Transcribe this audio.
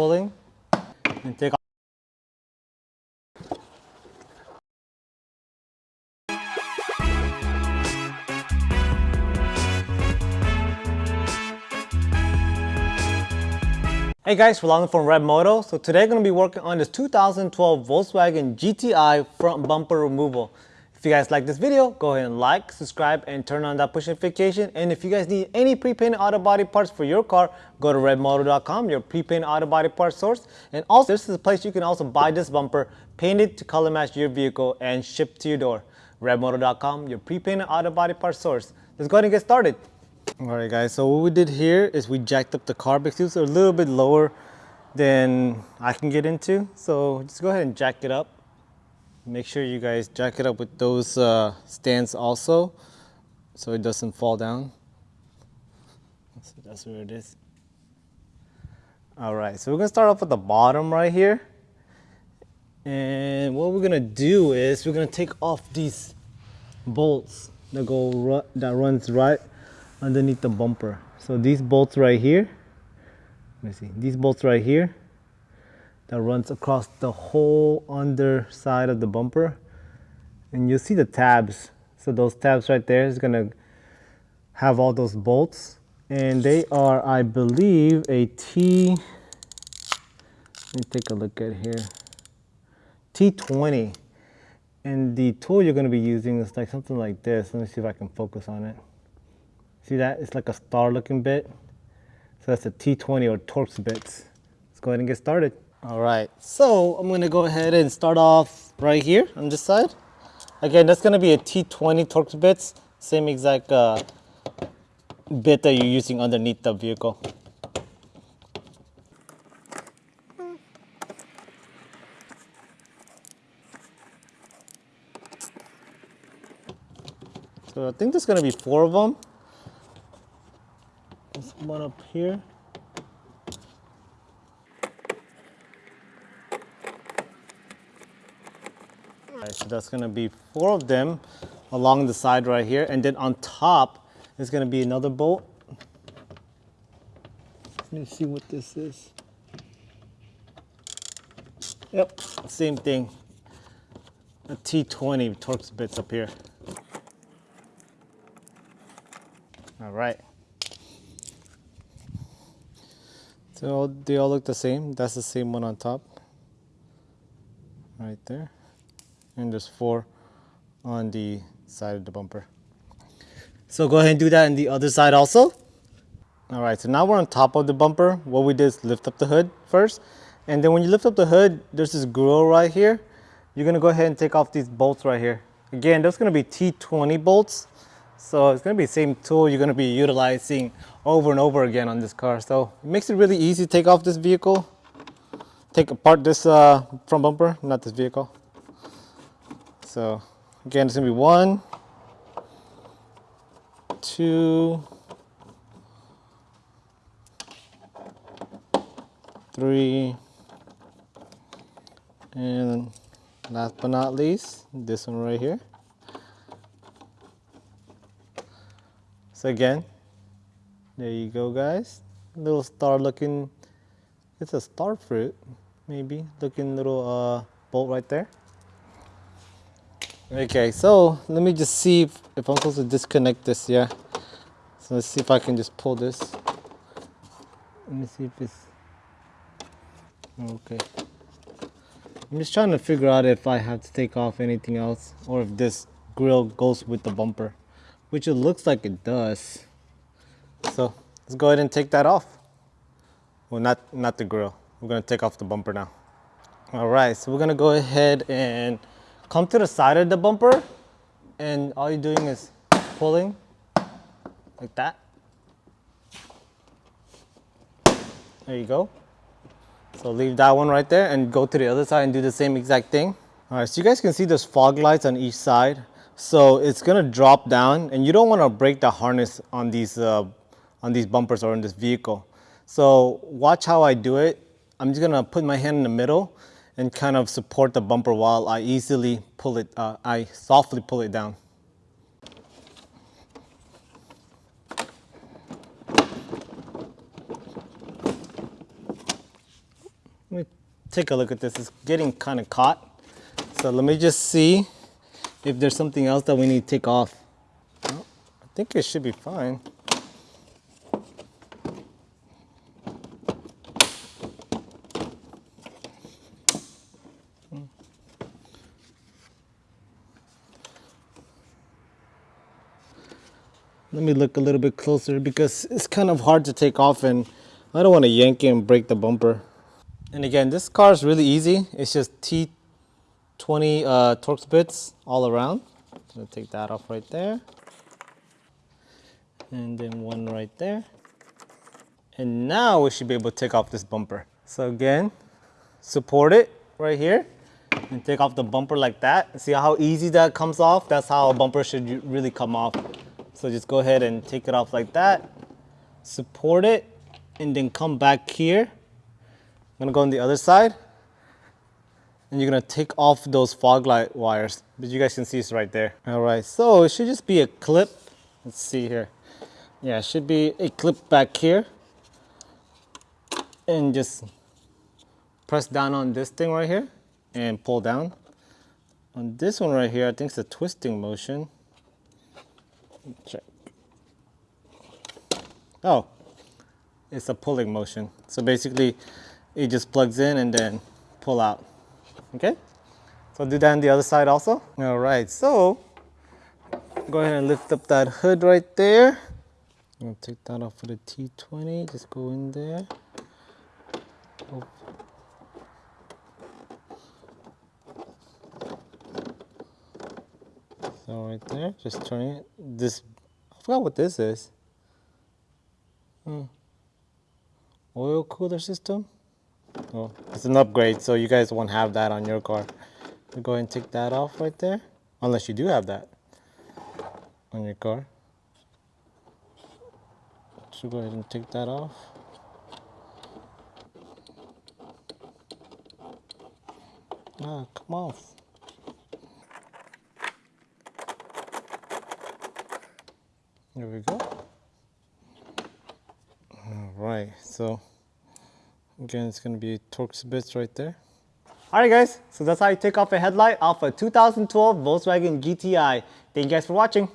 pulling and take off. Hey guys, Rolando from Red Moto. So today I'm going to be working on this 2012 Volkswagen GTI front bumper removal. If you guys like this video, go ahead and like, subscribe, and turn on that push notification. And if you guys need any pre-painted auto body parts for your car, go to redmoto.com, your pre-painted auto body parts source. And also, this is a place you can also buy this bumper painted to color match your vehicle and shipped to your door. redmoto.com, your pre-painted auto body parts source. Let's go ahead and get started. All right, guys, so what we did here is we jacked up the car because it's a little bit lower than I can get into. So just go ahead and jack it up. Make sure you guys jack it up with those uh, stands also so it doesn't fall down. So that's where it is. All right, so we're gonna start off at the bottom right here. And what we're gonna do is we're gonna take off these bolts that go that runs right underneath the bumper. So these bolts right here, let me see, these bolts right here, that runs across the whole underside of the bumper. And you'll see the tabs. So those tabs right there is gonna have all those bolts. And they are, I believe, a T, let me take a look at here. T20. And the tool you're gonna be using is like something like this. Let me see if I can focus on it. See that? It's like a star looking bit. So that's a T20 or Torx bits. Let's go ahead and get started. All right, so I'm gonna go ahead and start off right here on this side. Again, that's gonna be a T20 Torx bits, same exact uh, bit that you're using underneath the vehicle. So I think there's gonna be four of them. There's one up here. So that's gonna be four of them along the side right here. And then on top is gonna be another bolt. Let me see what this is. Yep, same thing. A T20 Torx bits up here. All right. So they all look the same. That's the same one on top. Right there and there's four on the side of the bumper. So go ahead and do that on the other side also. All right, so now we're on top of the bumper. What we did is lift up the hood first. And then when you lift up the hood, there's this grill right here. You're gonna go ahead and take off these bolts right here. Again, there's gonna be T20 bolts. So it's gonna be the same tool you're gonna be utilizing over and over again on this car. So it makes it really easy to take off this vehicle. Take apart this uh, front bumper, not this vehicle. So again, it's gonna be one, two, three, and last but not least, this one right here. So again, there you go guys. Little star looking, it's a star fruit, maybe, looking little uh, bolt right there. Okay, so let me just see if, if I'm supposed to disconnect this, yeah. So let's see if I can just pull this. Let me see if it's, okay. I'm just trying to figure out if I have to take off anything else or if this grill goes with the bumper, which it looks like it does. So let's go ahead and take that off. Well, not, not the grill. We're gonna take off the bumper now. All right, so we're gonna go ahead and come to the side of the bumper and all you're doing is pulling like that. There you go. So leave that one right there and go to the other side and do the same exact thing. All right, so you guys can see there's fog lights on each side. So it's gonna drop down and you don't wanna break the harness on these, uh, on these bumpers or in this vehicle. So watch how I do it. I'm just gonna put my hand in the middle and kind of support the bumper while I easily pull it, uh, I softly pull it down. Let me take a look at this. It's getting kind of caught. So let me just see if there's something else that we need to take off. Well, I think it should be fine. Let me look a little bit closer because it's kind of hard to take off and I don't want to yank it and break the bumper. And again, this car is really easy. It's just T20 uh, Torx bits all around. I'm gonna take that off right there. And then one right there. And now we should be able to take off this bumper. So again, support it right here and take off the bumper like that. See how easy that comes off? That's how a bumper should really come off. So just go ahead and take it off like that, support it, and then come back here. I'm gonna go on the other side, and you're gonna take off those fog light wires. But you guys can see it's right there. All right, so it should just be a clip. Let's see here. Yeah, it should be a clip back here. And just press down on this thing right here and pull down. On this one right here, I think it's a twisting motion. Check. Oh, it's a pulling motion. So basically, it just plugs in and then pull out. Okay? So do that on the other side also. All right, so go ahead and lift up that hood right there. I'll take that off for the T20. Just go in there. Oh. So right there, just turning it. This, I forgot what this is. Hmm. Oil cooler system. Oh, it's an upgrade, so you guys won't have that on your car. Go ahead and take that off right there, unless you do have that on your car. So go ahead and take that off. Ah, come off. There we go. All right, so again, it's gonna be Torx bits right there. All right, guys, so that's how you take off a headlight off a 2012 Volkswagen GTI. Thank you guys for watching.